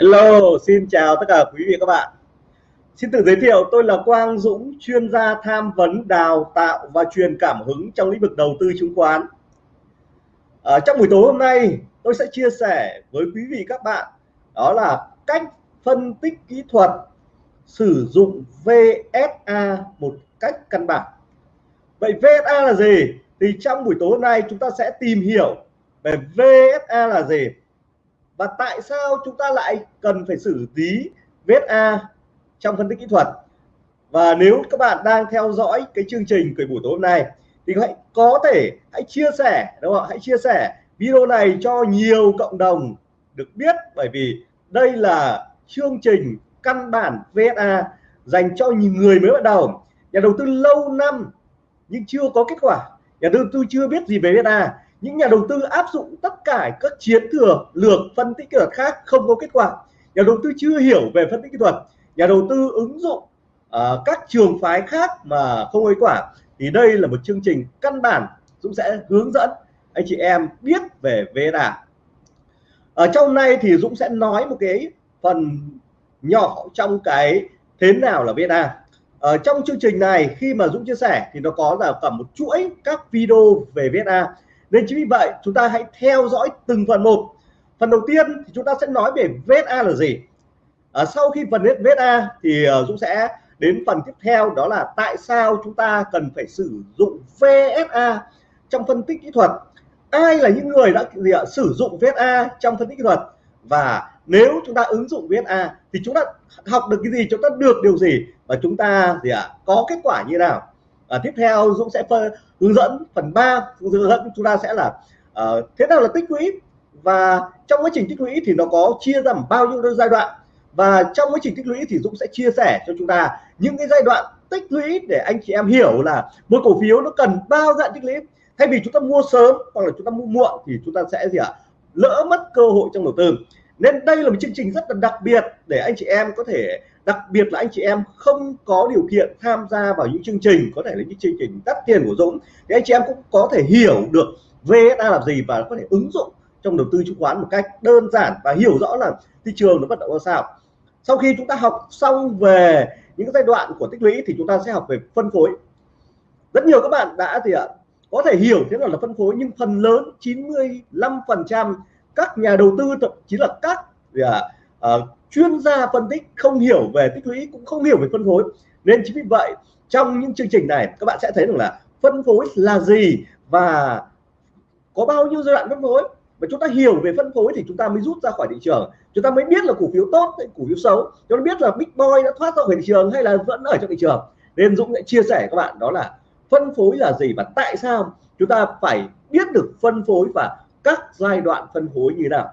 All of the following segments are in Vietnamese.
Hello, xin chào tất cả quý vị các bạn. Xin tự giới thiệu tôi là Quang Dũng, chuyên gia tham vấn, đào tạo và truyền cảm hứng trong lĩnh vực đầu tư chứng khoán. Ở trong buổi tối hôm nay, tôi sẽ chia sẻ với quý vị các bạn đó là cách phân tích kỹ thuật sử dụng VSA một cách căn bản. Vậy VSA là gì? Thì trong buổi tối hôm nay chúng ta sẽ tìm hiểu về VSA là gì và tại sao chúng ta lại cần phải xử lý VSA trong phân tích kỹ thuật? Và nếu các bạn đang theo dõi cái chương trình cười buổi tối hôm nay, thì hãy có thể, hãy chia sẻ, đúng không hãy chia sẻ video này cho nhiều cộng đồng được biết, bởi vì đây là chương trình căn bản VSA dành cho những người mới bắt đầu. Nhà đầu tư lâu năm nhưng chưa có kết quả. Nhà đầu tư chưa biết gì về VSA những nhà đầu tư áp dụng tất cả các chiến thừa lược phân tích kỹ thuật khác không có kết quả. Nhà đầu tư chưa hiểu về phân tích kỹ thuật. Nhà đầu tư ứng dụng uh, các trường phái khác mà không có kết quả. Thì đây là một chương trình căn bản Dũng sẽ hướng dẫn anh chị em biết về VSA ở ờ, trong này thì Dũng sẽ nói một cái phần nhỏ trong cái thế nào là VSA ở ờ, trong chương trình này khi mà Dũng chia sẻ thì nó có là cả một chuỗi các video về VSA nên chính vì vậy chúng ta hãy theo dõi từng phần một. Phần đầu tiên thì chúng ta sẽ nói về VSA là gì. À, sau khi phần hết VSA thì uh, Dũng sẽ đến phần tiếp theo đó là tại sao chúng ta cần phải sử dụng VSA trong phân tích kỹ thuật. Ai là những người đã gì ạ, sử dụng VSA trong phân tích kỹ thuật? Và nếu chúng ta ứng dụng VSA thì chúng ta học được cái gì chúng ta được điều gì? Và chúng ta gì ạ có kết quả như nào? À, tiếp theo Dũng sẽ hướng dẫn phần 3 hướng dẫn chúng ta sẽ là uh, thế nào là tích lũy? Và trong quá trình tích lũy thì nó có chia ra bao nhiêu giai đoạn? Và trong quá trình tích lũy thì Dũng sẽ chia sẻ cho chúng ta những cái giai đoạn tích lũy để anh chị em hiểu là một cổ phiếu nó cần bao dạng tích lũy. Thay vì chúng ta mua sớm hoặc là chúng ta mua muộn thì chúng ta sẽ gì ạ? Lỡ mất cơ hội trong đầu tư. Nên đây là một chương trình rất là đặc biệt để anh chị em có thể đặc biệt là anh chị em không có điều kiện tham gia vào những chương trình có thể là những chương trình đắt tiền của Dũng thì anh chị em cũng có thể hiểu được VSA là gì và có thể ứng dụng trong đầu tư chứng khoán một cách đơn giản và hiểu rõ là thị trường nó vận động ra sao. Sau khi chúng ta học xong về những giai đoạn của tích lũy thì chúng ta sẽ học về phân phối. Rất nhiều các bạn đã thì ạ? Có thể hiểu thế nào là phân phối nhưng phần lớn 95 phần trăm các nhà đầu tư thậm chí là các uh, chuyên gia phân tích không hiểu về tích lũy cũng không hiểu về phân phối. Nên chính vì vậy, trong những chương trình này, các bạn sẽ thấy rằng là phân phối là gì và có bao nhiêu giai đoạn phân phối. Và chúng ta hiểu về phân phối thì chúng ta mới rút ra khỏi thị trường. Chúng ta mới biết là cổ phiếu tốt hay cổ phiếu xấu. Chúng ta biết là big boy đã thoát ra khỏi thị trường hay là vẫn ở trong thị trường. Nên Dũng sẽ chia sẻ các bạn đó là phân phối là gì và tại sao chúng ta phải biết được phân phối và các giai đoạn phân phối như thế nào.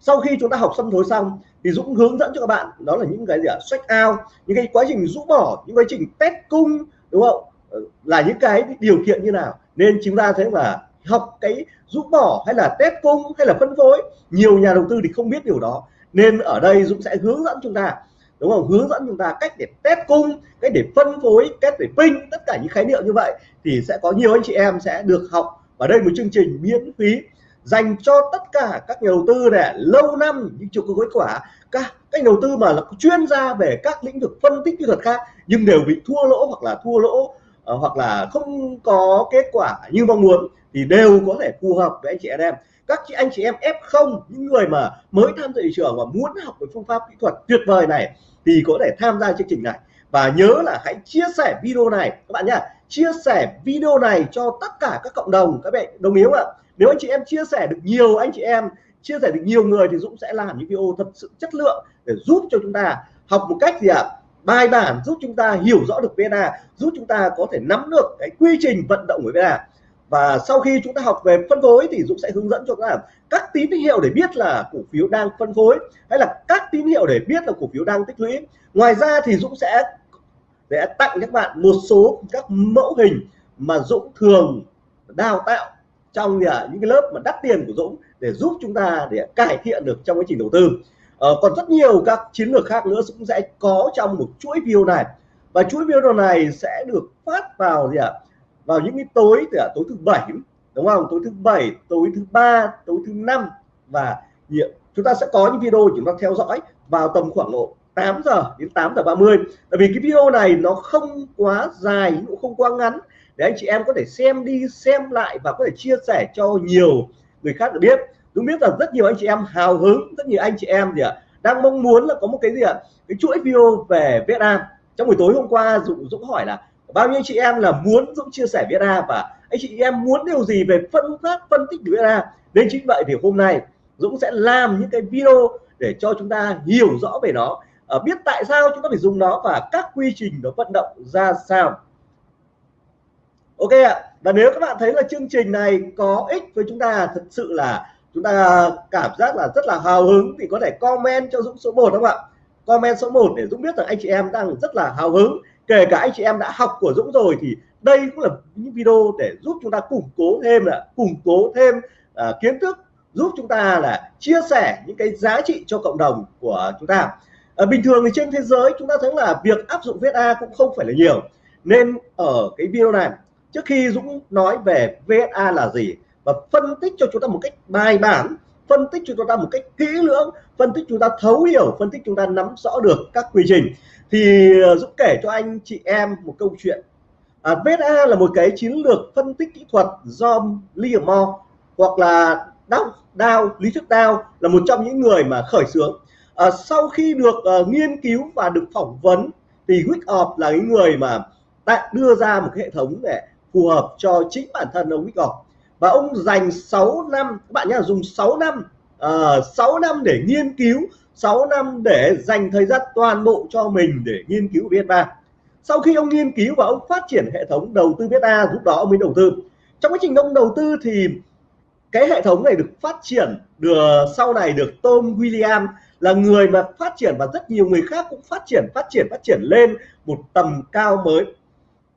Sau khi chúng ta học phân phối xong thì Dũng hướng dẫn cho các bạn, đó là những cái gì ạ? Sách out, những cái quá trình rũ bỏ, những quá trình test cung, đúng không? Ờ, là những cái điều kiện như nào? Nên chúng ta thấy là học cái rũ bỏ hay là test cung hay là phân phối, nhiều nhà đầu tư thì không biết điều đó. Nên ở đây Dũng sẽ hướng dẫn chúng ta, đúng không? Hướng dẫn chúng ta cách để test cung, cách để phân phối, cách để pin, tất cả những khái niệm như vậy thì sẽ có nhiều anh chị em sẽ được học. Ở đây một chương trình miễn phí dành cho tất cả các nhà đầu tư này lâu năm nhưng chưa có kết quả. Các các đầu tư mà là chuyên gia về các lĩnh vực phân tích kỹ thuật khác nhưng đều bị thua lỗ hoặc là thua lỗ uh, hoặc là không có kết quả như mong muốn thì đều có thể phù hợp với anh chị em. Các chị anh chị em F0 những người mà mới tham gia thị trường và muốn học về phương pháp kỹ thuật tuyệt vời này thì có thể tham gia chương trình này. Và nhớ là hãy chia sẻ video này các bạn nhá. Chia sẻ video này cho tất cả các cộng đồng các bạn đồng ý không ạ? Nếu anh chị em chia sẻ được nhiều, anh chị em chia sẻ được nhiều người thì Dũng sẽ làm những video thật sự chất lượng để giúp cho chúng ta học một cách gì ạ à? bài bản, giúp chúng ta hiểu rõ được VNA giúp chúng ta có thể nắm được cái quy trình vận động của VNA và sau khi chúng ta học về phân phối thì Dũng sẽ hướng dẫn cho các bạn các tín hiệu để biết là cổ phiếu đang phân phối hay là các tín hiệu để biết là cổ phiếu đang tích lũy ngoài ra thì Dũng sẽ để tặng các bạn một số các mẫu hình mà Dũng thường đào tạo trong những cái lớp mà đắt tiền của Dũng để giúp chúng ta để cải thiện được trong quá trình đầu tư. Ờ, còn rất nhiều các chiến lược khác nữa cũng sẽ có trong một chuỗi video này. Và chuỗi video này sẽ được phát vào gì ạ? Vào những cái tối từ tối thứ bảy đúng không? Tối thứ bảy tối thứ ba tối thứ năm và chúng ta sẽ có những video chúng ta theo dõi vào tầm khoảng độ 8 giờ đến 8 giờ 30 bởi vì cái video này nó không quá dài cũng không quá ngắn để anh chị em có thể xem đi xem lại và có thể chia sẻ cho nhiều người khác được biết. Đúng biết là rất nhiều anh chị em hào hứng rất nhiều anh chị em gì ạ đang mong muốn là có một cái gì ạ cái chuỗi video về việt nam trong buổi tối hôm qua Dũng, Dũng hỏi là bao nhiêu chị em là muốn Dũng chia sẻ việt nam và anh chị em muốn điều gì về phân phát phân tích việt nam. nên chính vậy thì hôm nay Dũng sẽ làm những cái video để cho chúng ta hiểu rõ về nó. À, biết tại sao chúng ta phải dùng nó và các quy trình nó vận động ra sao ok ạ. Và nếu các bạn thấy là chương trình này có ích với chúng ta thật sự là chúng ta cảm giác là rất là hào hứng thì có thể comment cho Dũng số 1 không ạ? Comment số 1 để Dũng biết rằng anh chị em đang rất là hào hứng. Kể cả anh chị em đã học của Dũng rồi thì đây cũng là những video để giúp chúng ta củng cố thêm là củng cố thêm uh, kiến thức giúp chúng ta là chia sẻ những cái giá trị cho cộng đồng của chúng ta. Ở bình thường thì trên thế giới chúng ta thấy là việc áp dụng VSA cũng không phải là nhiều. Nên ở cái video này trước khi Dũng nói về VSA là gì và phân tích cho chúng ta một cách bài bản phân tích cho chúng ta một cách kỹ lưỡng phân tích chúng ta thấu hiểu phân tích chúng ta nắm rõ được các quy trình thì Dũng kể cho anh chị em một câu chuyện. À, VSA là một cái chiến lược phân tích kỹ thuật do Livermore hoặc là Dow, Dow lý thuyết Dow là một trong những người mà khởi xướng. À, sau khi được uh, nghiên cứu và được phỏng vấn thì Wickoff là cái người mà đã đưa ra một cái hệ thống để phù hợp cho chính bản thân ông Wyckoff và ông dành 6 năm các bạn nhé dùng 6 năm ờ, uh, 6 năm để nghiên cứu 6 năm để dành thời gian toàn bộ cho mình để nghiên cứu viết ba sau khi ông nghiên cứu và ông phát triển hệ thống đầu tư viết A lúc đó ông mới đầu tư. Trong quá trình ông đầu tư thì cái hệ thống này được phát triển được sau này được Tom William là người mà phát triển và rất nhiều người khác cũng phát triển phát triển phát triển lên một tầm cao mới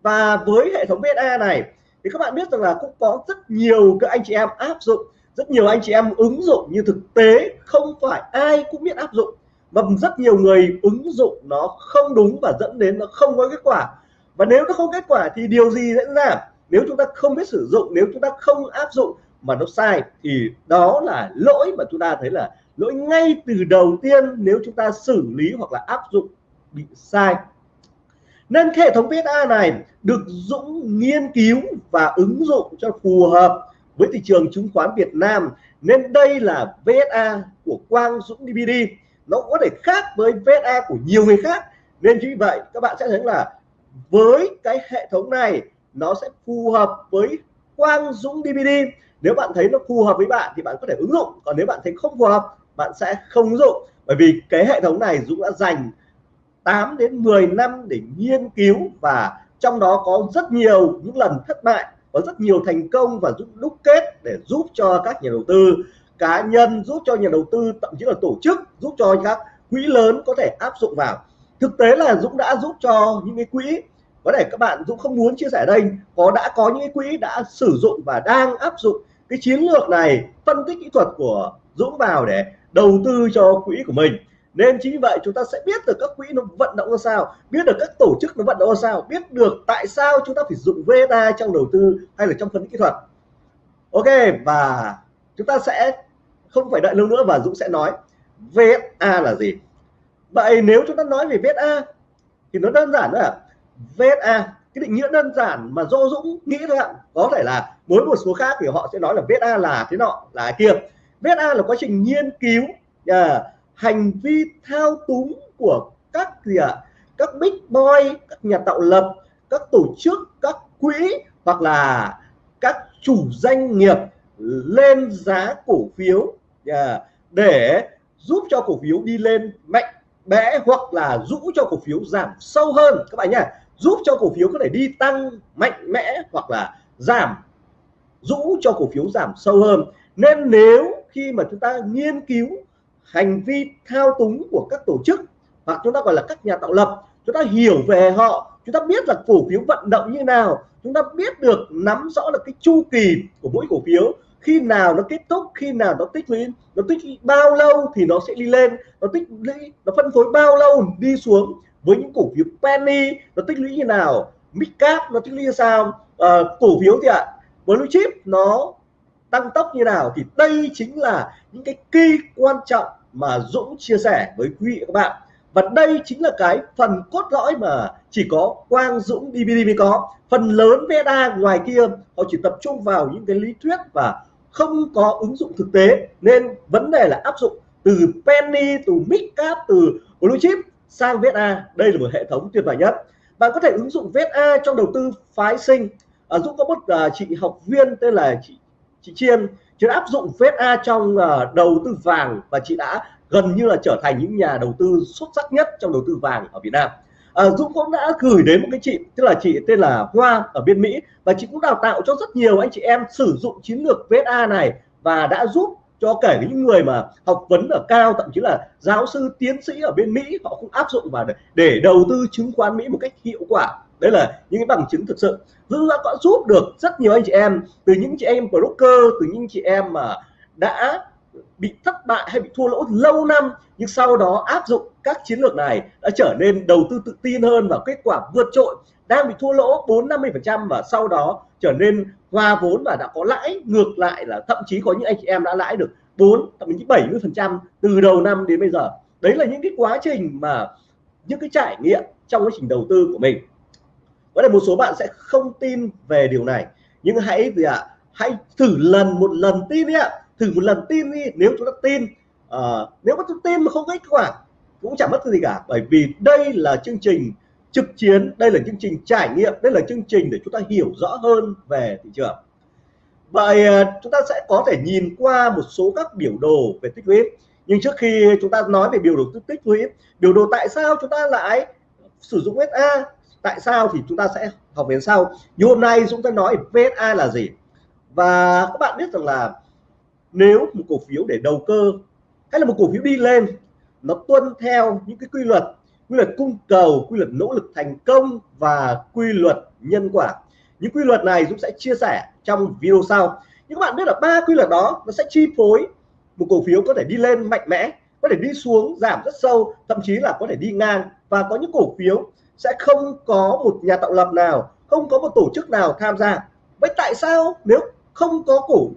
và với hệ thống VSA này, thì các bạn biết rằng là cũng có rất nhiều các anh chị em áp dụng, rất nhiều anh chị em ứng dụng như thực tế, không phải ai cũng biết áp dụng. Và rất nhiều người ứng dụng nó không đúng và dẫn đến nó không có kết quả. Và nếu nó không kết quả thì điều gì diễn ra? Nếu chúng ta không biết sử dụng, nếu chúng ta không áp dụng mà nó sai, thì đó là lỗi mà chúng ta thấy là lỗi ngay từ đầu tiên nếu chúng ta xử lý hoặc là áp dụng bị sai nên hệ thống VSA này được Dũng nghiên cứu và ứng dụng cho phù hợp với thị trường chứng khoán Việt Nam. Nên đây là VSA của Quang Dũng DVD nó có thể khác với VSA của nhiều người khác. Nên như vậy, các bạn sẽ thấy là với cái hệ thống này, nó sẽ phù hợp với Quang Dũng DVD nếu bạn thấy nó phù hợp với bạn thì bạn có thể ứng dụng. Còn nếu bạn thấy không phù hợp, bạn sẽ không ứng dụng. Bởi vì cái hệ thống này Dũng đã dành 8 đến 10 năm để nghiên cứu và trong đó có rất nhiều những lần thất bại có rất nhiều thành công và giúp đúc kết để giúp cho các nhà đầu tư cá nhân, giúp cho nhà đầu tư, thậm chí là tổ chức, giúp cho các quỹ lớn có thể áp dụng vào. Thực tế là Dũng đã giúp cho những cái quỹ, có thể các bạn Dũng không muốn chia sẻ đây, có đã có những cái quỹ đã sử dụng và đang áp dụng cái chiến lược này, phân tích kỹ thuật của Dũng vào để đầu tư cho quỹ của mình nên chính vì vậy chúng ta sẽ biết được các quỹ nó vận động ra sao biết được các tổ chức nó vận động ra sao biết được tại sao chúng ta phải dùng VSA trong đầu tư hay là trong phân tích kỹ thuật. Ok và chúng ta sẽ không phải đợi lâu nữa và Dũng sẽ nói VSA là gì. Vậy nếu chúng ta nói về VSA thì nó đơn giản thôi VSA cái định nghĩa đơn giản mà do Dũng nghĩ thôi ạ. Có thể là mỗi một số khác thì họ sẽ nói là VSA là thế nọ là kia. VSA là quá trình nghiên cứu uh, hành vi thao túng của các gì ạ? Các big boy các nhà tạo lập các tổ chức các quỹ hoặc là các chủ doanh nghiệp lên giá cổ phiếu yeah, để giúp cho cổ phiếu đi lên mạnh mẽ hoặc là giúp cho cổ phiếu giảm sâu hơn. Các bạn nhé giúp cho cổ phiếu có thể đi tăng mạnh mẽ hoặc là giảm rũ cho cổ phiếu giảm sâu hơn. Nên nếu khi mà chúng ta nghiên cứu hành vi thao túng của các tổ chức hoặc chúng ta gọi là các nhà tạo lập. Chúng ta hiểu về họ chúng ta biết là cổ phiếu vận động như nào chúng ta biết được nắm rõ được cái chu kỳ của mỗi cổ phiếu khi nào nó kết thúc khi nào nó tích lũy nó tích lũy bao lâu thì nó sẽ đi lên nó tích lũy nó phân phối bao lâu đi xuống với những cổ phiếu penny nó tích lũy như nào mid cap nó tích lũy như sao à, cổ phiếu thì ạ blue chip nó tăng tốc như nào thì đây chính là những cái key quan trọng mà Dũng chia sẻ với quý vị các bạn. Và đây chính là cái phần cốt lõi mà chỉ có Quang Dũng DVD mới có. Phần lớn VSA ngoài kia họ chỉ tập trung vào những cái lý thuyết và không có ứng dụng thực tế. Nên vấn đề là áp dụng từ penny từ midcap từ blue chip sang VSA đây là một hệ thống tuyệt vời nhất. Bạn có thể ứng dụng VSA trong đầu tư phái sinh. À, Dũng có một uh, chị học viên tên là chị chị Chiên chị đã áp dụng VSA trong uh, đầu tư vàng và chị đã gần như là trở thành những nhà đầu tư xuất sắc nhất trong đầu tư vàng ở Việt Nam. À, Dũng cũng đã gửi đến một cái chị tức là chị tên là Hoa ở bên Mỹ và chị cũng đào tạo cho rất nhiều anh chị em sử dụng chiến lược VSA này và đã giúp cho kể những người mà học vấn ở cao thậm chí là giáo sư tiến sĩ ở bên Mỹ họ cũng áp dụng vào để, để đầu tư chứng khoán Mỹ một cách hiệu quả đấy là những cái bằng chứng thực sự. Dũng đã có giúp được rất nhiều anh chị em, từ những chị em broker, từ những chị em mà đã bị thất bại hay bị thua lỗ lâu năm, nhưng sau đó áp dụng các chiến lược này đã trở nên đầu tư tự tin hơn và kết quả vượt trội, đang bị thua lỗ 4 50 phần trăm và sau đó trở nên hòa vốn và đã có lãi. Ngược lại là thậm chí có những anh chị em đã lãi được 4 thậm chí 70 phần trăm từ đầu năm đến bây giờ. Đấy là những cái quá trình mà những cái trải nghiệm trong quá trình đầu tư của mình có thể một số bạn sẽ không tin về điều này. Nhưng hãy gì ạ? À, hãy thử lần một lần tin đi ạ. À thử một lần tin đi nếu chúng ta tin uh, nếu mà chúng tin mà không kết quả cũng chẳng mất gì cả. Bởi vì đây là chương trình trực chiến đây là chương trình trải nghiệm đây là chương trình để chúng ta hiểu rõ hơn về thị trường. Vậy ờ, chúng ta sẽ có thể nhìn qua một số các biểu đồ về tích lũy. Nhưng trước khi chúng ta nói về biểu đồ tích lũy biểu đồ tại sao chúng ta lại sử dụng SA tại sao thì chúng ta sẽ học về sau? Như hôm nay chúng ta nói VSA là gì? Và các bạn biết rằng là nếu một cổ phiếu để đầu cơ hay là một cổ phiếu đi lên, nó tuân theo những cái quy luật quy luật cung cầu, quy luật nỗ lực thành công và quy luật nhân quả. Những quy luật này Dũng sẽ chia sẻ trong video sau. Nhưng các bạn biết là ba quy luật đó, nó sẽ chi phối một cổ phiếu có thể đi lên mạnh mẽ, có thể đi xuống, giảm rất sâu, thậm chí là có thể đi ngang. Và có những cổ phiếu sẽ không có một nhà tạo lập nào, không có một tổ chức nào tham gia. Vậy tại sao nếu không có cổ,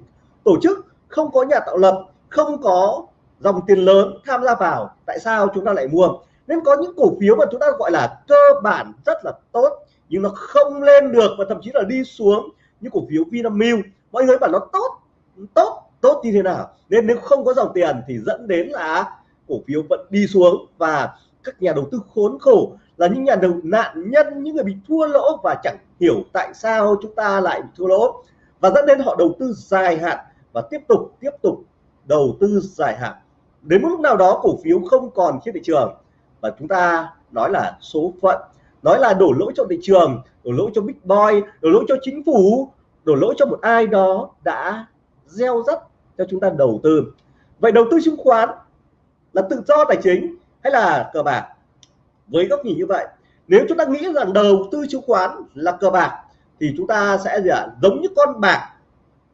tổ chức, không có nhà tạo lập, không có dòng tiền lớn tham gia vào, tại sao chúng ta lại mua? Nên có những cổ phiếu mà chúng ta gọi là cơ bản rất là tốt, nhưng nó không lên được và thậm chí là đi xuống như cổ phiếu Vinamilk. Mọi người bảo nó tốt tốt tốt như thế nào? Nên nếu không có dòng tiền thì dẫn đến là cổ phiếu vẫn đi xuống và các nhà đầu tư khốn khổ là những nhà đầu nạn nhân, những người bị thua lỗ và chẳng hiểu tại sao chúng ta lại bị thua lỗ. Và dẫn đến họ đầu tư dài hạn và tiếp tục tiếp tục đầu tư dài hạn. Đến một lúc nào đó cổ phiếu không còn trên thị trường. Và chúng ta nói là số phận, nói là đổ lỗi cho thị trường, đổ lỗi cho big boy, đổ lỗi cho chính phủ, đổ lỗi cho một ai đó đã gieo rắc cho chúng ta đầu tư. Vậy đầu tư chứng khoán là tự do tài chính hay là cờ bạc? Với góc nhìn như vậy, nếu chúng ta nghĩ rằng đầu tư chứng khoán là cờ bạc, thì chúng ta sẽ gì ạ? Giống như con bạc.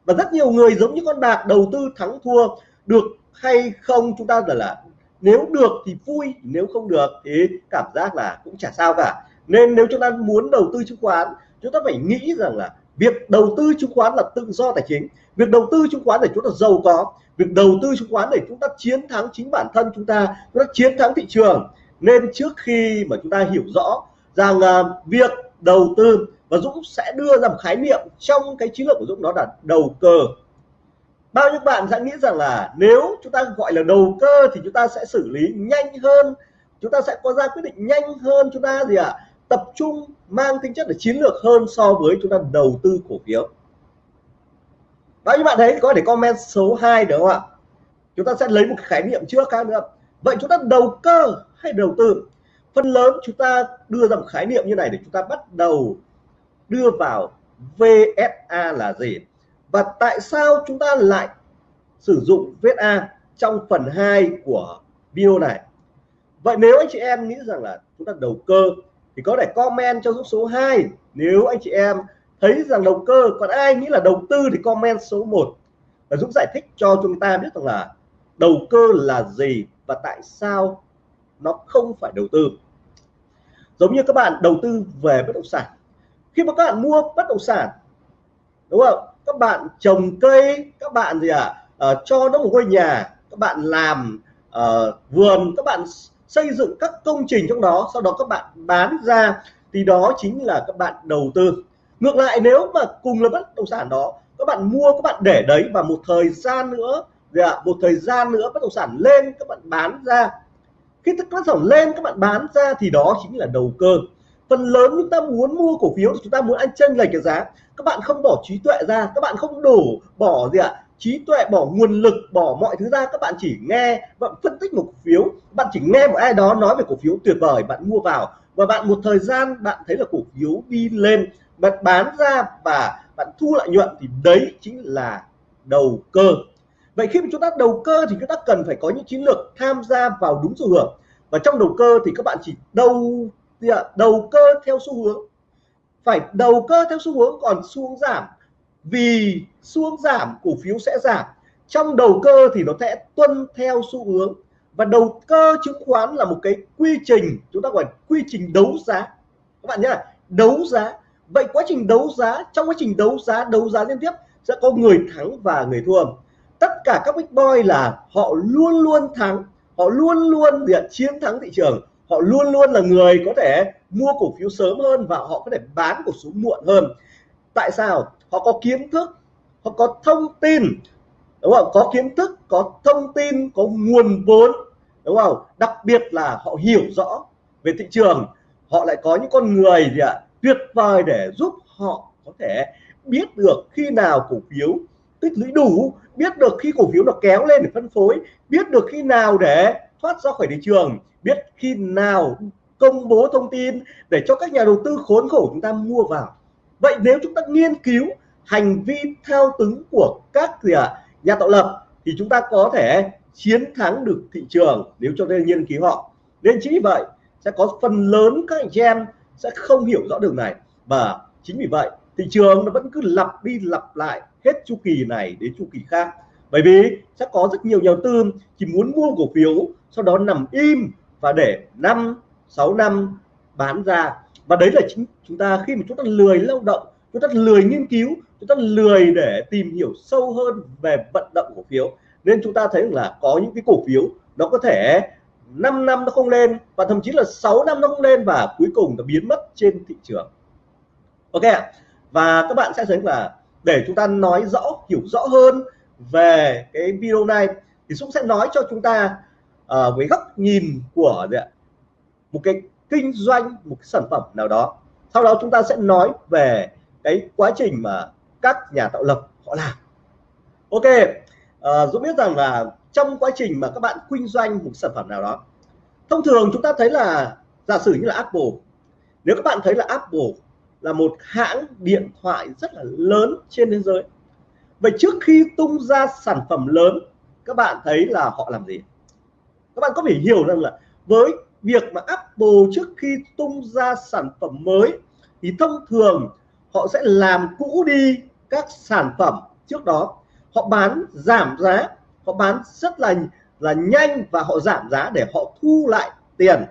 Và rất nhiều người giống như con bạc đầu tư thắng thua, được hay không chúng ta là là, nếu được thì vui, nếu không được thì cảm giác là cũng chả sao cả. Nên nếu chúng ta muốn đầu tư chứng khoán, chúng ta phải nghĩ rằng là việc đầu tư chứng khoán là tự do tài chính. Việc đầu tư chứng khoán để chúng ta giàu có, việc đầu tư chứng khoán để chúng ta chiến thắng chính bản thân chúng ta chúng ta chiến thắng thị trường nên trước khi mà chúng ta hiểu rõ rằng uh, việc đầu tư và Dũng sẽ đưa ra một khái niệm trong cái chiến lược của Dũng đó là đầu cơ. Bao nhiêu bạn sẽ nghĩ rằng là nếu chúng ta gọi là đầu cơ thì chúng ta sẽ xử lý nhanh hơn chúng ta sẽ có ra quyết định nhanh hơn chúng ta gì ạ à? tập trung mang tính chất là chiến lược hơn so với chúng ta đầu tư cổ phiếu. Bao nhiêu bạn thấy có thể comment số 2 được không ạ? Chúng ta sẽ lấy một khái niệm trước khác nữa vậy chúng ta đầu cơ hay đầu tư? Phần lớn chúng ta đưa ra một khái niệm như này để chúng ta bắt đầu đưa vào VSA là gì? Và tại sao chúng ta lại sử dụng VSA trong phần 2 của video này? Vậy nếu anh chị em nghĩ rằng là chúng ta đầu cơ thì có thể comment cho số 2 nếu anh chị em thấy rằng đầu cơ, còn ai nghĩ là đầu tư thì comment số 1 và Dũng giải thích cho chúng ta biết rằng là đầu cơ là gì và tại sao nó không phải đầu tư? Giống như các bạn đầu tư về bất động sản. Khi mà các bạn mua bất động sản đúng không? Các bạn trồng cây các bạn gì ạ? À, uh, cho nó một ngôi nhà các bạn làm uh, vườn các bạn xây dựng các công trình trong đó sau đó các bạn bán ra thì đó chính là các bạn đầu tư. Ngược lại nếu mà cùng là bất động sản đó các bạn mua các bạn để đấy và một thời gian nữa dạ, một thời gian nữa bất động sản lên các bạn bán ra. Khi bất động sản lên các bạn bán ra thì đó chính là đầu cơ. Phần lớn chúng ta muốn mua cổ phiếu chúng ta muốn ăn chân lệch cái giá. Các bạn không bỏ trí tuệ ra các bạn không đổ bỏ gì ạ? Trí tuệ bỏ nguồn lực bỏ mọi thứ ra các bạn chỉ nghe bạn phân tích một cổ phiếu. Bạn chỉ nghe một ai đó nói về cổ phiếu tuyệt vời bạn mua vào. Và bạn một thời gian bạn thấy là cổ phiếu đi lên bạn bán ra và bạn thu lợi nhuận thì đấy chính là đầu cơ vậy khi mà chúng ta đầu cơ thì chúng ta cần phải có những chiến lược tham gia vào đúng xu hướng. Và trong đầu cơ thì các bạn chỉ đầu đầu cơ theo xu hướng. Phải đầu cơ theo xu hướng, còn xu hướng giảm. Vì xu hướng giảm, cổ phiếu sẽ giảm. Trong đầu cơ thì nó sẽ tuân theo xu hướng. Và đầu cơ chứng khoán là một cái quy trình, chúng ta gọi quy trình đấu giá. Các bạn nhé đấu giá. Vậy quá trình đấu giá, trong quá trình đấu giá đấu giá liên tiếp sẽ có người thắng và người thua tất cả các big boy là họ luôn luôn thắng, họ luôn luôn diện chiến thắng thị trường, họ luôn luôn là người có thể mua cổ phiếu sớm hơn và họ có thể bán cổ phiếu muộn hơn. Tại sao? Họ có kiến thức, họ có thông tin, đúng không? Có kiến thức, có thông tin, có nguồn vốn, đúng không? Đặc biệt là họ hiểu rõ về thị trường, họ lại có những con người gì ạ? Tuyệt vời để giúp họ có thể biết được khi nào cổ phiếu tích lũy đủ biết được khi cổ phiếu nó kéo lên để phân phối biết được khi nào để thoát ra khỏi thị trường biết khi nào công bố thông tin để cho các nhà đầu tư khốn khổ chúng ta mua vào. Vậy nếu chúng ta nghiên cứu hành vi theo túng của các gì à, nhà tạo lập thì chúng ta có thể chiến thắng được thị trường nếu cho nên nghiên cứu họ. Nên chính vì vậy sẽ có phần lớn các anh chị em sẽ không hiểu rõ đường này. Và chính vì vậy thị trường nó vẫn cứ lặp đi lặp lại hết chu kỳ này đến chu kỳ khác. Bởi vì sẽ có rất nhiều nhà đầu tư chỉ muốn mua cổ phiếu, sau đó nằm im và để 5 6 năm bán ra. Và đấy là chính chúng ta khi mà chúng ta lười lao động, chúng ta lười nghiên cứu, chúng ta lười để tìm hiểu sâu hơn về vận động cổ phiếu, nên chúng ta thấy là có những cái cổ phiếu nó có thể 5 năm nó không lên và thậm chí là 6 năm nó không lên và cuối cùng nó biến mất trên thị trường. Ok và các bạn sẽ thấy là để chúng ta nói rõ hiểu rõ hơn về cái video này thì Dũng sẽ nói cho chúng ta uh, với góc nhìn của một cái kinh doanh một cái sản phẩm nào đó. Sau đó chúng ta sẽ nói về cái quá trình mà các nhà tạo lập họ làm. Ok uh, Dũng biết rằng là trong quá trình mà các bạn kinh doanh một sản phẩm nào đó thông thường chúng ta thấy là giả sử như là Apple nếu các bạn thấy là Apple là một hãng điện thoại rất là lớn trên thế giới. Vậy trước khi tung ra sản phẩm lớn, các bạn thấy là họ làm gì? Các bạn có thể hiểu rằng là với việc mà Apple trước khi tung ra sản phẩm mới, thì thông thường họ sẽ làm cũ đi các sản phẩm trước đó. Họ bán giảm giá, họ bán rất là là nhanh và họ giảm giá để họ thu lại tiền.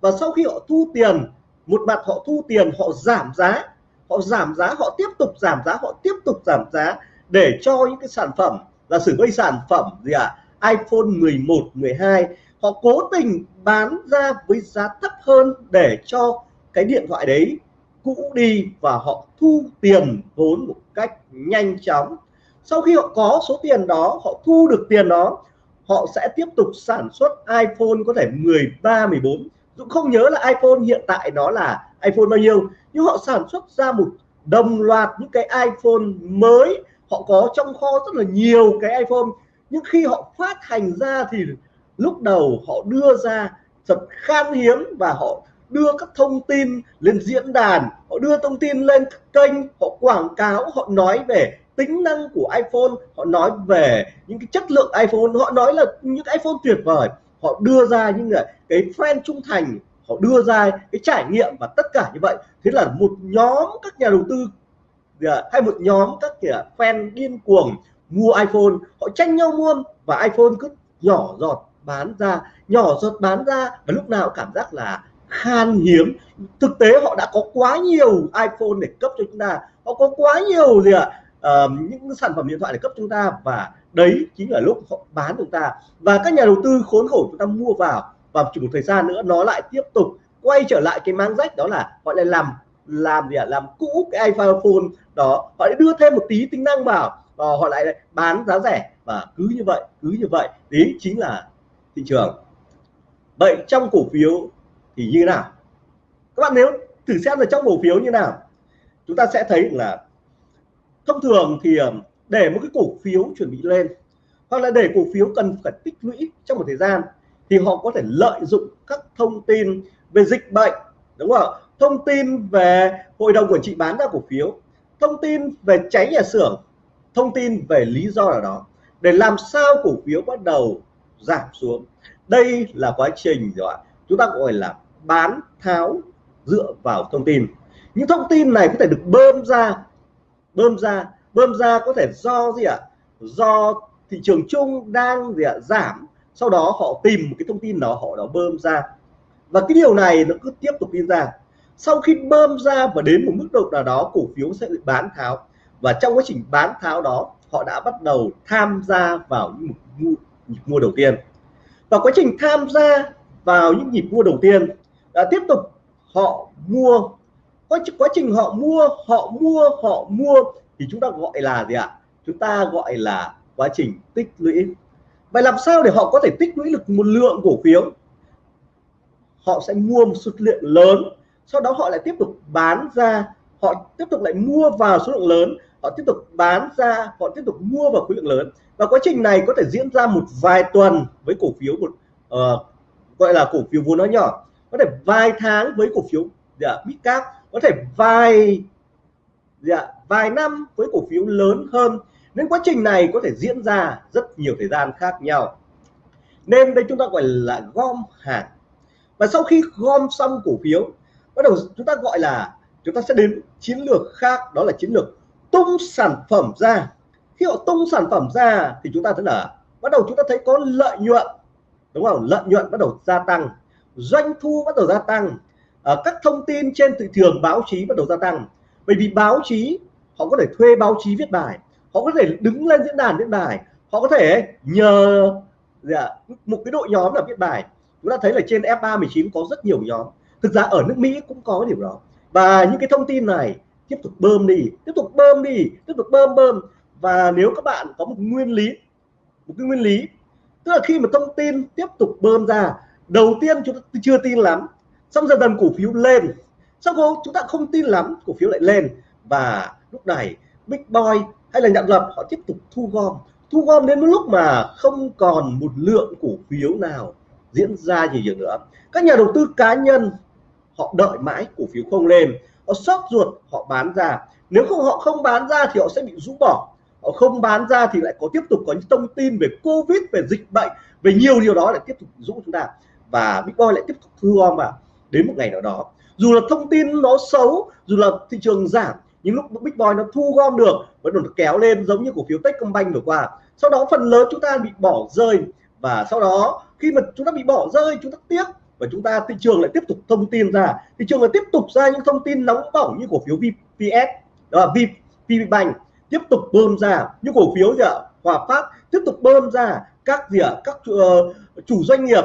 Và sau khi họ thu tiền một mặt họ thu tiền, họ giảm giá, họ giảm giá, họ tiếp tục giảm giá, họ tiếp tục giảm giá để cho những cái sản phẩm là sử với sản phẩm gì ạ à? iPhone 11 12 họ cố tình bán ra với giá thấp hơn để cho cái điện thoại đấy cũ đi và họ thu tiền vốn một cách nhanh chóng sau khi họ có số tiền đó, họ thu được tiền đó, họ sẽ tiếp tục sản xuất iPhone có thể 13 14 Dũng không nhớ là iPhone hiện tại nó là iPhone bao nhiêu, nhưng họ sản xuất ra một đồng loạt những cái iPhone mới. Họ có trong kho rất là nhiều cái iPhone, nhưng khi họ phát hành ra thì lúc đầu họ đưa ra thật khan hiếm và họ đưa các thông tin lên diễn đàn, họ đưa thông tin lên kênh, họ quảng cáo, họ nói về tính năng của iPhone, họ nói về những cái chất lượng iPhone, họ nói là những iPhone tuyệt vời họ đưa ra những cái fan trung thành, họ đưa ra cái trải nghiệm và tất cả như vậy. Thế là một nhóm các nhà đầu tư hay một nhóm các, kìa, fan điên cuồng mua iPhone, họ tranh nhau mua và iPhone cứ nhỏ giọt bán ra, nhỏ giọt bán ra và lúc nào cảm giác là khan hiếm. Thực tế họ đã có quá nhiều iPhone để cấp cho chúng ta, họ có quá nhiều gì ạ? Uh, những sản phẩm điện thoại để cấp chúng ta và đấy chính là lúc họ bán chúng ta. Và các nhà đầu tư khốn khổ chúng ta mua vào và chỉ một thời gian nữa nó lại tiếp tục quay trở lại cái mang rách đó là họ lại làm làm gì ạ? Làm cũ cái iPhone đó. Họ lại đưa thêm một tí tính năng vào và họ lại bán giá rẻ và cứ như vậy cứ như vậy. Đấy chính là thị trường. Vậy trong cổ phiếu thì như thế nào? Các bạn nếu thử xem là trong cổ phiếu như nào chúng ta sẽ thấy là thông thường thì ờ, để một cái cổ phiếu chuẩn bị lên, hoặc là để cổ phiếu cần phải tích lũy trong một thời gian, thì họ có thể lợi dụng các thông tin về dịch bệnh, đúng không ạ? thông tin về hội đồng quản trị bán ra cổ phiếu, thông tin về cháy nhà xưởng, thông tin về lý do nào đó, để làm sao cổ phiếu bắt đầu giảm xuống. Đây là quá trình rồi chúng ta gọi là bán tháo dựa vào thông tin. Những thông tin này có thể được bơm ra bơm ra bơm ra có thể do gì ạ? Do thị trường chung đang gì ạ? Giảm. Sau đó họ tìm một cái thông tin đó họ đó bơm ra. Và cái điều này nó cứ tiếp tục đi ra. Sau khi bơm ra và đến một mức độ nào đó cổ phiếu sẽ bị bán tháo. Và trong quá trình bán tháo đó họ đã bắt đầu tham gia vào những nhịp mua, mua đầu tiên. Và quá trình tham gia vào những nhịp mua đầu tiên đã tiếp tục họ mua quá, quá trình họ mua họ mua họ mua thì chúng ta gọi là gì ạ? Chúng ta gọi là quá trình tích lũy. Vậy làm sao để họ có thể tích lũy được một lượng cổ phiếu? Họ sẽ mua một số lượng lớn sau đó họ lại tiếp tục bán ra họ tiếp tục lại mua vào số lượng lớn họ tiếp tục bán ra họ tiếp tục mua vào khối lượng lớn. Và quá trình này có thể diễn ra một vài tuần với cổ phiếu một uh, gọi là cổ phiếu vốn nó nhỏ. Có thể vài tháng với cổ phiếu dạ, Bitcap có thể vài dạ, vài năm với cổ phiếu lớn hơn. Nên quá trình này có thể diễn ra rất nhiều thời gian khác nhau. Nên đây chúng ta gọi là gom hàng. Và sau khi gom xong cổ phiếu bắt đầu chúng ta gọi là chúng ta sẽ đến chiến lược khác đó là chiến lược tung sản phẩm ra. Khi họ tung sản phẩm ra thì chúng ta thấy là bắt đầu chúng ta thấy có lợi nhuận. Đúng không? Lợi nhuận bắt đầu gia tăng. Doanh thu bắt đầu gia tăng. Ờ, các thông tin trên thị trường báo chí bắt đầu gia tăng. Bởi vì báo chí họ có thể thuê báo chí viết bài họ có thể đứng lên diễn đàn viết bài họ có thể nhờ dạ, một cái đội nhóm là viết bài. Chúng ta thấy là trên F319 có rất nhiều nhóm. Thực ra ở nước Mỹ cũng có điều đó. Và những cái thông tin này tiếp tục bơm đi tiếp tục bơm đi tiếp tục bơm bơm. Và nếu các bạn có một nguyên lý một cái nguyên lý tức là khi mà thông tin tiếp tục bơm ra đầu tiên chúng ta chưa tin lắm xong dần dần cổ phiếu lên. Sau đó chúng ta không tin lắm, cổ phiếu lại lên. Và lúc này, big boy hay là nhận lập, họ tiếp tục thu gom. Thu gom đến lúc mà không còn một lượng cổ phiếu nào diễn ra gì nhiều nữa. Các nhà đầu tư cá nhân, họ đợi mãi cổ phiếu không lên. Họ sốt ruột, họ bán ra. Nếu không họ không bán ra thì họ sẽ bị rũ bỏ. Họ không bán ra thì lại có tiếp tục có những thông tin về covid, về dịch bệnh, về nhiều điều đó lại tiếp tục rũ chúng ta. Và bitcoin lại tiếp tục thu gom vào đến một ngày nào đó. Dù là thông tin nó xấu dù là thị trường giảm nhưng lúc bitcoin nó thu gom được vẫn được kéo lên giống như cổ phiếu techcombank vừa qua sau đó phần lớn chúng ta bị bỏ rơi. Và sau đó khi mà chúng ta bị bỏ rơi chúng ta tiếc và chúng ta thị trường lại tiếp tục thông tin ra. Thị trường lại tiếp tục ra những thông tin nóng bỏng như cổ phiếu VPS đó là VPBank tiếp tục bơm ra. Những cổ phiếu gì ạ? Hòa Phát tiếp tục bơm ra. Các gì ạ? Các uh, chủ doanh nghiệp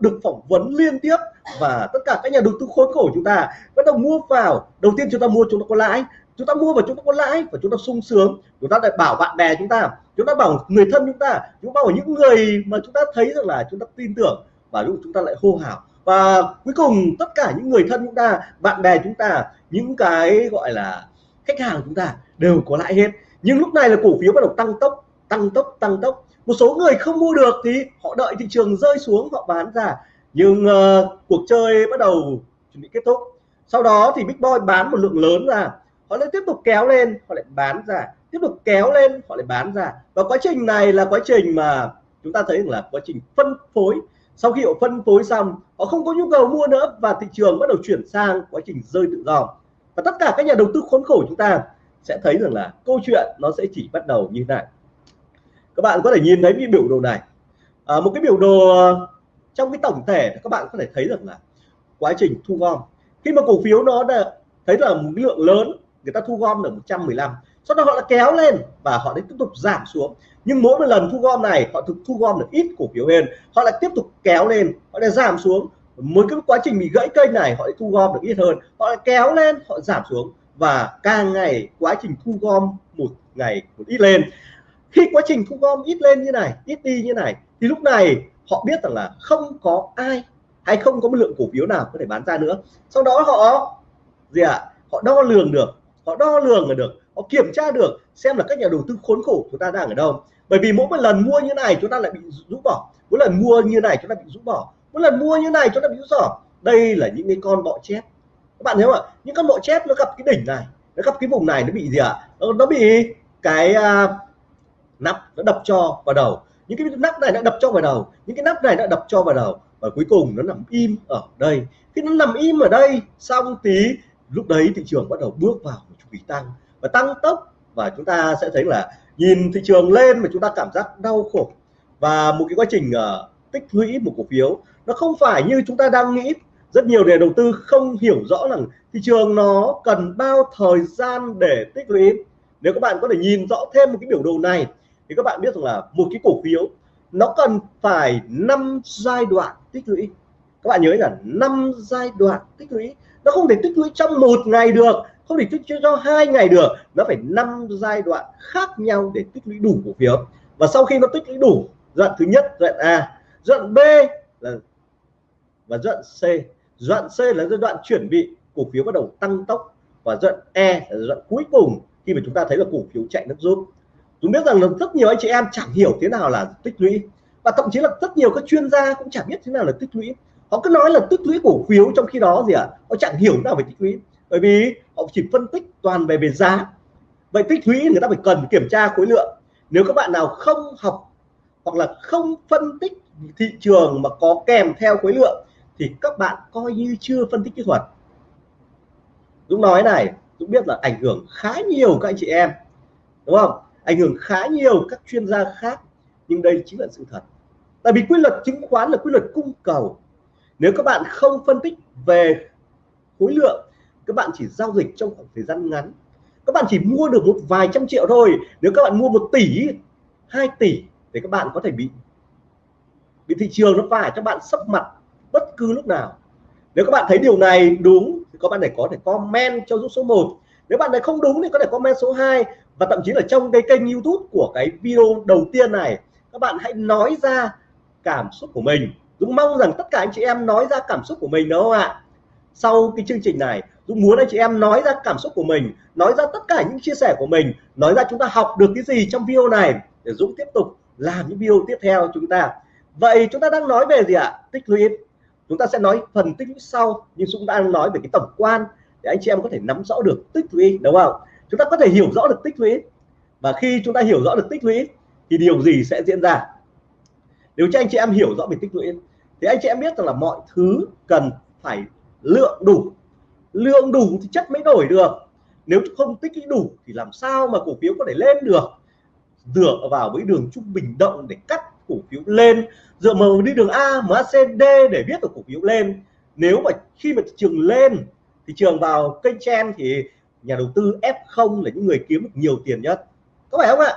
được phỏng vấn liên tiếp và tất cả các nhà đầu tư khốn khổ chúng ta bắt đầu mua vào đầu tiên chúng ta mua chúng ta có lãi chúng ta mua và chúng ta có lãi và chúng ta sung sướng chúng ta lại bảo bạn bè chúng ta chúng ta bảo người thân chúng ta chúng ta bảo những người mà chúng ta thấy rằng là chúng ta tin tưởng và lúc chúng ta lại hô hào và cuối cùng tất cả những người thân chúng ta bạn bè chúng ta những cái gọi là khách hàng chúng ta đều có lãi hết nhưng lúc này là cổ phiếu bắt đầu tăng tốc tăng tốc tăng tốc một số người không mua được thì họ đợi thị trường rơi xuống họ bán ra. Nhưng uh, cuộc chơi bắt đầu chuẩn bị kết thúc. Sau đó thì big boy bán một lượng lớn ra. Họ lại tiếp tục kéo lên họ lại bán ra. Tiếp tục kéo lên họ lại bán ra. Và quá trình này là quá trình mà chúng ta thấy là quá trình phân phối. Sau khi họ phân phối xong họ không có nhu cầu mua nữa và thị trường bắt đầu chuyển sang quá trình rơi tự do. Và tất cả các nhà đầu tư khốn khổ chúng ta sẽ thấy rằng là câu chuyện nó sẽ chỉ bắt đầu như thế này các bạn có thể nhìn thấy cái biểu đồ này. À, một cái biểu đồ ờ, trong cái tổng thể các bạn có thể thấy được là quá trình thu gom. Khi mà cổ phiếu nó đã thấy là một lượng lớn người ta thu gom được 115 sau đó họ đã kéo lên và họ lại tiếp tục giảm xuống. Nhưng mỗi một lần thu gom này họ thực thu gom được ít cổ phiếu hơn. Họ lại tiếp tục kéo lên họ lại giảm xuống. Mỗi cái quá trình bị gãy kênh này họ lại thu gom được ít hơn. Họ lại kéo lên họ giảm xuống. Và càng ngày quá trình thu gom một ngày một ít lên khi quá trình thu gom ít lên như này ít đi như này thì lúc này họ biết rằng là không có ai hay không có một lượng cổ phiếu nào có thể bán ra nữa. Sau đó họ gì ạ? À? họ đo lường được họ đo lường được họ kiểm tra được xem là các nhà đầu tư khốn khổ chúng ta đang ở đâu. Bởi vì mỗi một lần mua như này chúng ta lại bị rũ bỏ mỗi lần mua như này chúng ta bị rũ bỏ mỗi lần mua như này chúng ta bị rũ bỏ. Đây là những cái con bọ chép các bạn thấy không ạ? Những con bọ chép nó gặp cái đỉnh này nó gặp cái vùng này nó bị gì ạ? Nó, nó bị cái uh, nắp nó đập cho vào đầu. Những cái nắp này nó đập cho vào đầu. Những cái nắp này nó đập cho vào đầu. Và cuối cùng nó nằm im ở đây. Khi nó nằm im ở đây xong tí lúc đấy thị trường bắt đầu bước vào một chu kỳ tăng. Và tăng tốc và chúng ta sẽ thấy là nhìn thị trường lên mà chúng ta cảm giác đau khổ. Và một cái quá trình uh, tích lũy một cổ phiếu nó không phải như chúng ta đang nghĩ. Rất nhiều nhà đầu tư không hiểu rõ rằng thị trường nó cần bao thời gian để tích lũy. Nếu các bạn có thể nhìn rõ thêm một cái biểu đồ này thì các bạn biết rằng là một cái cổ phiếu nó cần phải năm giai đoạn tích lũy các bạn nhớ là năm giai đoạn tích lũy nó không thể tích lũy trong một ngày được không thể tích lũy cho hai ngày được nó phải năm giai đoạn khác nhau để tích lũy đủ cổ phiếu và sau khi nó tích lũy đủ giai đoạn thứ nhất giai đoạn A giai đoạn B là và giai đoạn C giai đoạn C là giai đoạn chuẩn bị cổ phiếu bắt đầu tăng tốc và giai đoạn E là giai đoạn cuối cùng khi mà chúng ta thấy là cổ phiếu chạy nước rút chúng biết rằng là rất nhiều anh chị em chẳng hiểu thế nào là tích lũy. Và thậm chí là rất nhiều các chuyên gia cũng chẳng biết thế nào là tích lũy. Họ cứ nói là tích lũy cổ phiếu trong khi đó gì ạ? À? họ chẳng hiểu nào về tích lũy. Bởi vì họ chỉ phân tích toàn về về giá. Vậy tích lũy người ta phải cần kiểm tra khối lượng. Nếu các bạn nào không học hoặc là không phân tích thị trường mà có kèm theo khối lượng thì các bạn coi như chưa phân tích kỹ thuật. Dũng nói này, Dũng biết là ảnh hưởng khá nhiều các anh chị em. Đúng không? Ảnh hưởng khá nhiều các chuyên gia khác, nhưng đây chính là sự thật. Tại vì quy luật chứng khoán là quy luật cung cầu. Nếu các bạn không phân tích về khối lượng, các bạn chỉ giao dịch trong khoảng thời gian ngắn. Các bạn chỉ mua được một vài trăm triệu thôi. Nếu các bạn mua một tỷ 2 tỷ, thì các bạn có thể bị bị thị trường nó phải cho bạn sấp mặt bất cứ lúc nào. Nếu các bạn thấy điều này đúng, thì các bạn này có thể comment cho giúp số 1 nếu bạn này không đúng thì có thể comment số 2 và thậm chí là trong cái kênh YouTube của cái video đầu tiên này, các bạn hãy nói ra cảm xúc của mình. Dũng mong rằng tất cả anh chị em nói ra cảm xúc của mình, đúng không ạ? Sau cái chương trình này, Dũng muốn anh chị em nói ra cảm xúc của mình, nói ra tất cả những chia sẻ của mình, nói ra chúng ta học được cái gì trong video này. Để Dũng tiếp tục làm những video tiếp theo chúng ta. Vậy chúng ta đang nói về gì ạ? Tích lũy. Chúng ta sẽ nói phần tích lũy sau, nhưng Dũng đang nói về cái tổng quan để anh chị em có thể nắm rõ được tích lũy, đúng không? Chúng ta có thể hiểu rõ được tích lũy. Và khi chúng ta hiểu rõ được tích lũy, thì điều gì sẽ diễn ra? Nếu cho anh chị em hiểu rõ về tích lũy, thì anh chị em biết rằng là mọi thứ cần phải lượng đủ. Lượng đủ thì chất mới đổi được. Nếu không tích lũy đủ, thì làm sao mà cổ phiếu có thể lên được? Dựa vào với đường trung bình động để cắt cổ phiếu lên. Dựa vào đi đường A MACD để biết được cổ phiếu lên. Nếu mà khi mà thị trường lên, thị trường vào kênh chen thì nhà đầu tư F0 là những người kiếm được nhiều tiền nhất. Có phải không ạ?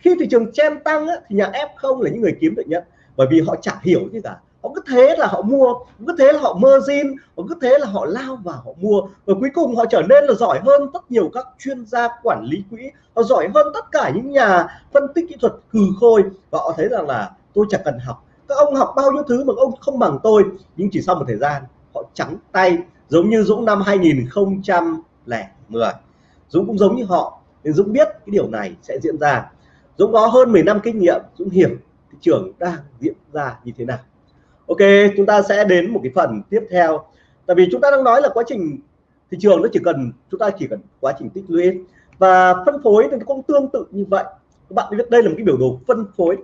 Khi thị trường chen tăng á, thì nhà F0 là những người kiếm được nhất. Bởi vì họ chẳng hiểu gì cả. Họ cứ thế là họ mua cứ thế là họ margin họ cứ thế là họ lao vào họ mua. Và cuối cùng họ trở nên là giỏi hơn rất nhiều các chuyên gia quản lý quỹ. Họ giỏi hơn tất cả những nhà phân tích kỹ thuật cừ khôi. Và họ thấy rằng là tôi chẳng cần học. Các ông học bao nhiêu thứ mà ông không bằng tôi. Nhưng chỉ sau một thời gian họ trắng tay giống như Dũng năm 2010 Dũng cũng giống như họ, nên Dũng biết cái điều này sẽ diễn ra. Dũng có hơn 10 năm kinh nghiệm, Dũng hiểu thị trường đang diễn ra như thế nào. Ok, chúng ta sẽ đến một cái phần tiếp theo. Tại vì chúng ta đang nói là quá trình thị trường nó chỉ cần, chúng ta chỉ cần quá trình tích lũy. Và phân phối thì cũng tương tự như vậy. Các bạn biết đây là một cái biểu đồ phân phối.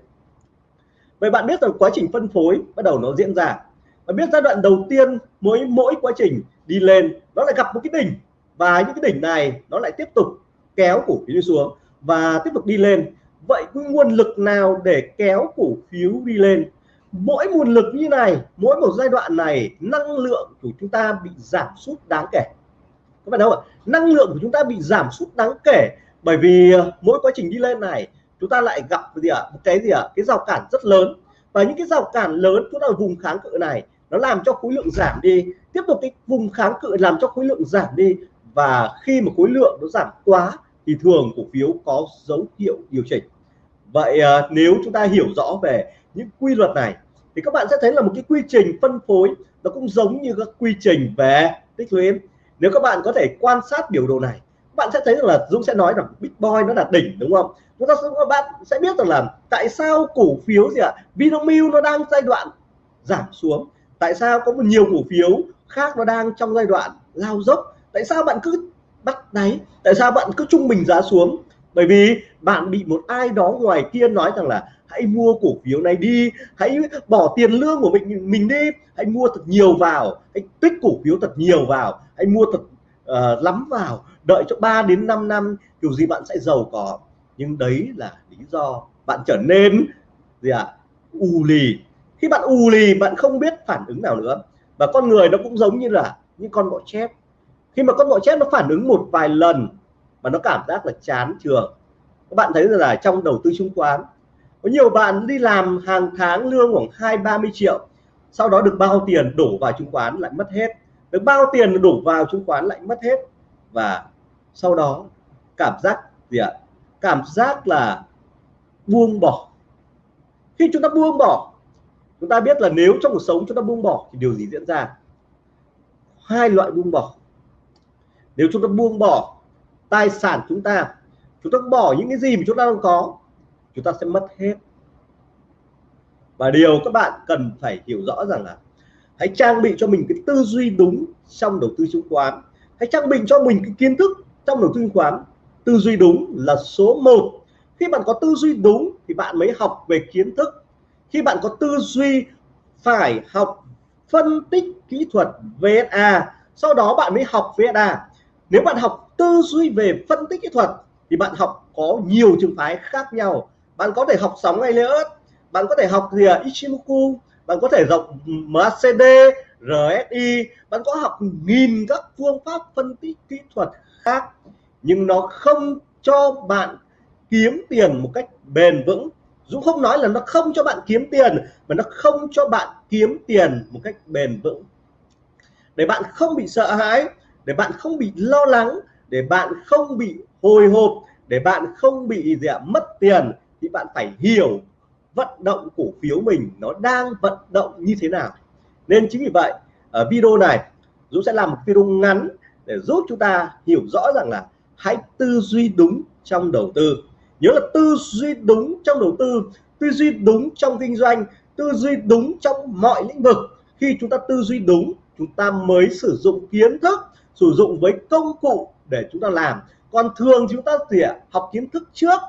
Vậy bạn biết rằng quá trình phân phối bắt đầu nó diễn ra. Và biết giai đoạn đầu tiên mỗi mỗi quá trình đi lên nó lại gặp một cái đỉnh và những cái đỉnh này nó lại tiếp tục kéo cổ phiếu xuống và tiếp tục đi lên. Vậy nguồn lực nào để kéo cổ phiếu đi lên? Mỗi nguồn lực như này, mỗi một giai đoạn này, năng lượng của chúng ta bị giảm sút đáng kể. Các bạn đâu ạ? Năng lượng của chúng ta bị giảm sút đáng kể bởi vì ờ, mỗi quá trình đi lên này, chúng ta lại gặp gì ạ? Một cái gì ạ? Cái rào cản rất lớn. Và những cái rào cản lớn chúng ta vùng kháng cự này, nó làm cho khối lượng giảm đi. Tiếp tục cái vùng kháng cự làm cho khối lượng giảm đi và khi mà khối lượng nó giảm quá thì thường cổ phiếu có dấu hiệu điều chỉnh. Vậy à, nếu chúng ta hiểu rõ về những quy luật này thì các bạn sẽ thấy là một cái quy trình phân phối nó cũng giống như các quy trình về tích lũy. Nếu các bạn có thể quan sát biểu đồ này các bạn sẽ thấy rằng là Dũng sẽ nói rằng Big Boy nó là đỉnh đúng không? Chúng ta các bạn sẽ biết rằng là tại sao cổ phiếu gì ạ? Vinamilk nó đang giai đoạn giảm xuống. Tại sao có một nhiều cổ phiếu khác nó đang trong giai đoạn lao dốc? Tại sao bạn cứ bắt đáy? Tại sao bạn cứ trung bình giá xuống? Bởi vì bạn bị một ai đó ngoài kia nói rằng là hãy mua cổ phiếu này đi hãy bỏ tiền lương của mình mình đi hãy mua thật nhiều vào hãy tích cổ phiếu thật nhiều vào hãy mua thật uh, lắm vào đợi cho 3 đến 5 năm kiểu gì bạn sẽ giàu có. Nhưng đấy là lý do bạn trở nên gì ạ? À? u lì. Khi bạn u lì bạn không biết phản ứng nào nữa. Và con người nó cũng giống như là những con bọ chép khi mà con bọ chép nó phản ứng một vài lần mà nó cảm giác là chán trường các bạn thấy rằng là trong đầu tư chứng khoán, có nhiều bạn đi làm hàng tháng lương khoảng hai ba mươi triệu, sau đó được bao tiền đổ vào chứng khoán lại mất hết. Được bao tiền đổ vào chứng khoán lại mất hết. Và sau đó, cảm giác gì ạ? Cảm giác là buông bỏ. Khi chúng ta buông bỏ, chúng ta biết là nếu trong cuộc sống chúng ta buông bỏ thì điều gì diễn ra? Hai loại buông bỏ nếu chúng ta buông bỏ tài sản chúng ta chúng ta bỏ những cái gì mà chúng ta đang có, chúng ta sẽ mất hết. Và điều các bạn cần phải hiểu rõ rằng là hãy trang bị cho mình cái tư duy đúng trong đầu tư chứng khoán. Hãy trang bị cho mình cái kiến thức trong đầu tư chứng khoán. Tư duy đúng là số 1 khi bạn có tư duy đúng thì bạn mới học về kiến thức. Khi bạn có tư duy phải học phân tích kỹ thuật VSA sau đó bạn mới học VSA nếu bạn học tư duy về phân tích kỹ thuật, thì bạn học có nhiều trường phái khác nhau. Bạn có thể học sóng ngay Elliott, bạn có thể học gì à? Ichimoku, bạn có thể học MACD RSI bạn có học nghìn các phương pháp phân tích kỹ thuật khác. Nhưng nó không cho bạn kiếm tiền một cách bền vững. Dũng không nói là nó không cho bạn kiếm tiền, mà nó không cho bạn kiếm tiền một cách bền vững. Để bạn không bị sợ hãi để bạn không bị lo lắng, để bạn không bị hồi hộp, để bạn không bị gì ạ, mất tiền, thì bạn phải hiểu vận động cổ phiếu mình nó đang vận động như thế nào. Nên chính vì vậy, ở video này, Dũng sẽ làm một video ngắn để giúp chúng ta hiểu rõ rằng là hãy tư duy đúng trong đầu tư. Nhớ là tư duy đúng trong đầu tư tư duy đúng trong kinh doanh, tư duy đúng trong mọi lĩnh vực. Khi chúng ta tư duy đúng, chúng ta mới sử dụng kiến thức sử dụng với công cụ để chúng ta làm. Còn thường chúng ta thì học kiến thức trước,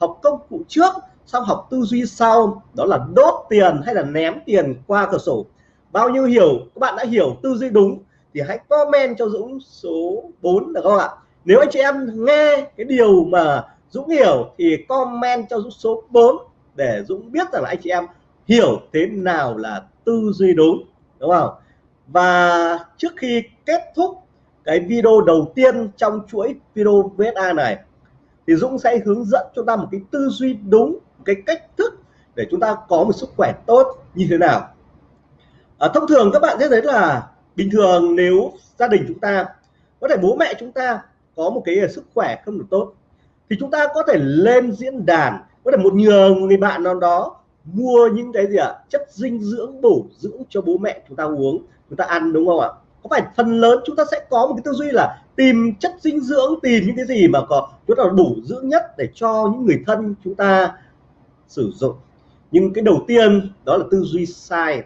học công cụ trước, xong học tư duy sau, đó là đốt tiền hay là ném tiền qua cửa sổ. Bao nhiêu hiểu? Các bạn đã hiểu tư duy đúng thì hãy comment cho Dũng số 4 được không ạ? Nếu anh chị em nghe cái điều mà Dũng hiểu thì comment cho Dũng số 4 để Dũng biết rằng là anh chị em hiểu thế nào là tư duy đúng đúng không? Và trước khi kết thúc cái video đầu tiên trong chuỗi video VSA này thì Dũng sẽ hướng dẫn cho ta một cái tư duy đúng cái cách thức để chúng ta có một sức khỏe tốt như thế nào à, thông thường các bạn sẽ thấy là bình thường nếu gia đình chúng ta có thể bố mẹ chúng ta có một cái sức khỏe không được tốt thì chúng ta có thể lên diễn đàn có thể một nhờ người bạn nào đó mua những cái gì ạ à? chất dinh dưỡng bổ dưỡng cho bố mẹ chúng ta uống chúng ta ăn đúng không ạ có phải phần lớn chúng ta sẽ có một cái tư duy là tìm chất dinh dưỡng, tìm những cái gì mà có, chúng ta đủ dưỡng nhất để cho những người thân chúng ta sử dụng. Nhưng cái đầu tiên đó là tư duy sai.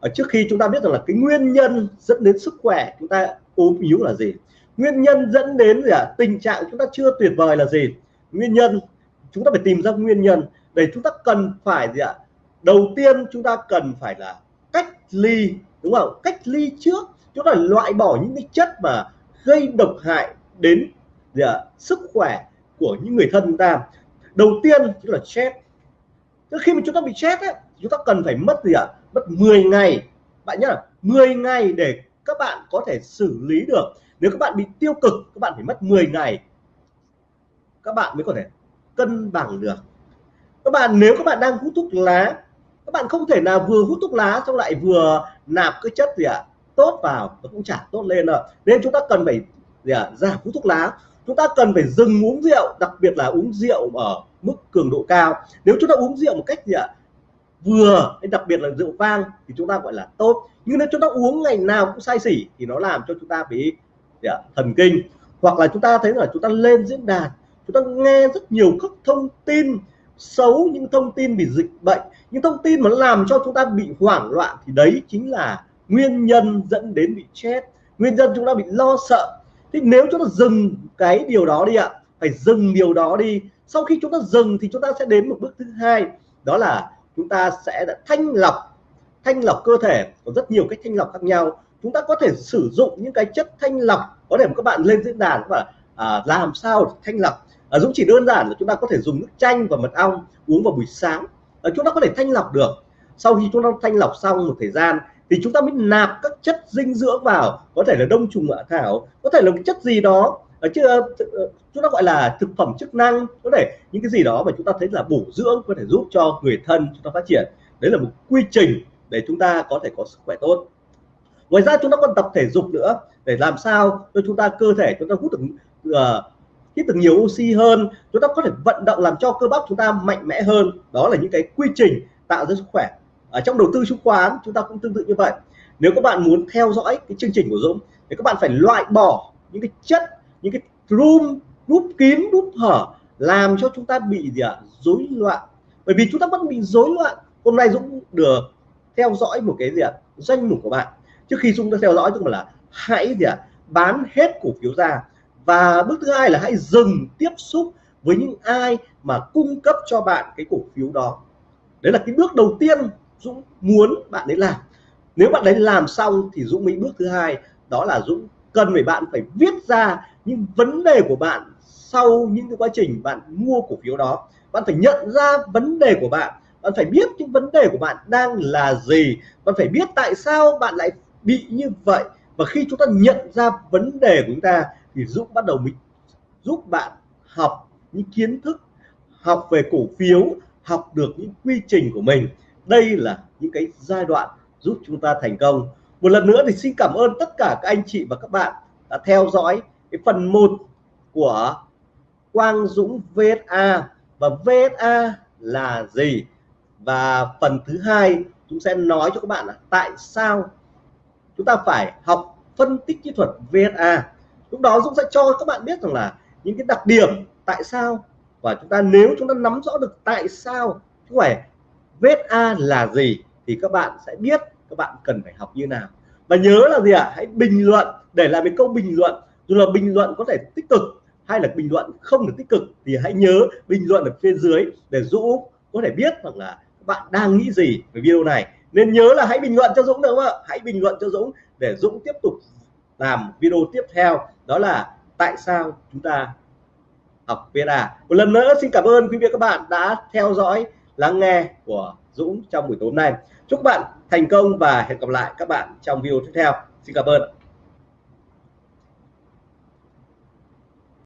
Ở trước khi chúng ta biết rằng là cái nguyên nhân dẫn đến sức khỏe, chúng ta ốm yếu là gì? Nguyên nhân dẫn đến gì ạ? À? tình trạng chúng ta chưa tuyệt vời là gì? Nguyên nhân, chúng ta phải tìm ra nguyên nhân để chúng ta cần phải gì ạ? À? đầu tiên chúng ta cần phải là cách ly, đúng không? Cách ly trước chúng ta loại bỏ những cái chất mà gây độc hại đến gì? À? sức khỏe của những người thân chúng ta. Đầu tiên chính là stress. Khi mà chúng ta bị stress ấy, chúng ta cần phải mất gì ạ? Mất 10 ngày. Bạn nhớ là 10 ngày để các bạn có thể xử lý được. Nếu các bạn bị tiêu cực các bạn phải mất 10 ngày. Các bạn mới có thể cân bằng được. Các bạn nếu các bạn đang hút thuốc lá các bạn không thể nào vừa hút thuốc lá xong lại vừa nạp cái chất gì ạ? à, tốt vào nó cũng chả tốt lên đâu nên chúng ta cần phải gì à, giảm hút thuốc lá. Chúng ta cần phải dừng uống rượu đặc biệt là uống rượu ở mức cường độ cao. Nếu chúng ta uống rượu một cách gì ạ à, vừa đặc biệt là rượu vang thì chúng ta gọi là tốt. Nhưng nếu chúng ta uống ngày nào cũng say xỉ thì nó làm cho chúng ta bị gì à, thần kinh. Hoặc là chúng ta thấy là chúng ta lên diễn đàn chúng ta nghe rất nhiều các thông tin xấu những thông tin về dịch bệnh. Những thông tin mà làm cho chúng ta bị hoảng loạn thì đấy chính là nguyên nhân dẫn đến bị chết. Nguyên nhân chúng ta bị lo sợ. Thì nếu chúng ta dừng cái điều đó đi ạ phải dừng điều đó đi sau khi chúng ta dừng thì chúng ta sẽ đến một bước thứ hai đó là chúng ta sẽ thanh lọc thanh lọc cơ thể. Có rất nhiều cách thanh lọc khác nhau. Chúng ta có thể sử dụng những cái chất thanh lọc có thể các bạn lên diễn đàn và à, làm sao thanh lọc. À, Dũng chỉ đơn giản là chúng ta có thể dùng nước chanh và mật ong uống vào buổi sáng. À, chúng ta có thể thanh lọc được. Sau khi chúng ta thanh lọc xong một thời gian thì chúng ta mới nạp các chất dinh dưỡng vào. Có thể là đông trùng hạ thảo có thể là một chất gì đó. Ờ, Ở chưa ờ, ờ, chúng ta gọi là thực phẩm chức năng. Có thể những cái gì đó mà chúng ta thấy là bổ dưỡng có thể giúp cho người thân chúng ta phát triển. Đấy là một quy trình để chúng ta có thể có sức khỏe tốt. Ngoài ra chúng ta còn tập thể dục nữa để làm sao cho chúng ta cơ thể chúng ta hút được uh, hít được nhiều oxy hơn. Chúng ta có thể vận động làm cho cơ bắp chúng ta mạnh mẽ hơn. Đó là những cái quy trình tạo ra sức khỏe ở trong đầu tư chứng khoán, chúng ta cũng tương tự như vậy. Nếu các bạn muốn theo dõi cái chương trình của Dũng, thì các bạn phải loại bỏ những cái chất, những cái room núp kín núp hở làm cho chúng ta bị gì ạ? Rối loạn. Bởi vì chúng ta vẫn bị rối loạn. Hôm nay Dũng được theo dõi một cái gì ạ? Danh mục của bạn. Trước khi Dũng đã theo dõi tức là hãy gì ạ? Bán hết cổ phiếu ra. Và bước thứ hai là hãy dừng tiếp xúc với những ai mà cung cấp cho bạn cái cổ phiếu đó. Đấy là cái bước đầu tiên Dũng muốn bạn ấy làm. Nếu bạn đấy làm xong thì Dũng mới bước thứ hai, đó là Dũng cần phải bạn phải viết ra những vấn đề của bạn sau những cái quá trình bạn mua cổ phiếu đó. Bạn phải nhận ra vấn đề của bạn bạn phải biết những vấn đề của bạn đang là gì, bạn phải biết tại sao bạn lại bị như vậy. Và khi chúng ta nhận ra vấn đề của chúng ta thì Dũng bắt đầu mình giúp bạn học những kiến thức, học về cổ phiếu, học được những quy trình của mình đây là những cái giai đoạn giúp chúng ta thành công. Một lần nữa thì xin cảm ơn tất cả các anh chị và các bạn đã theo dõi cái phần 1 của Quang Dũng VSA và VSA là gì? Và phần thứ hai, chúng sẽ nói cho các bạn là tại sao chúng ta phải học phân tích kỹ thuật VSA lúc đó Dũng sẽ cho các bạn biết rằng là những cái đặc điểm tại sao. Và chúng ta nếu chúng ta nắm rõ được tại sao chứ phải Vết A là gì thì các bạn sẽ biết các bạn cần phải học như nào. Và nhớ là gì ạ? À? hãy bình luận, để lại một câu bình luận. Dù là bình luận có thể tích cực hay là bình luận không được tích cực thì hãy nhớ bình luận ở phía dưới để Dũng có thể biết hoặc là các bạn đang nghĩ gì về video này. Nên nhớ là hãy bình luận cho Dũng được không ạ? Hãy bình luận cho Dũng để Dũng tiếp tục làm video tiếp theo. Đó là tại sao chúng ta học VSA một lần nữa, xin cảm ơn quý vị các bạn đã theo dõi lắng nghe của Dũng trong buổi tối nay. Chúc bạn thành công và hẹn gặp lại các bạn trong video tiếp theo. Xin cảm ơn.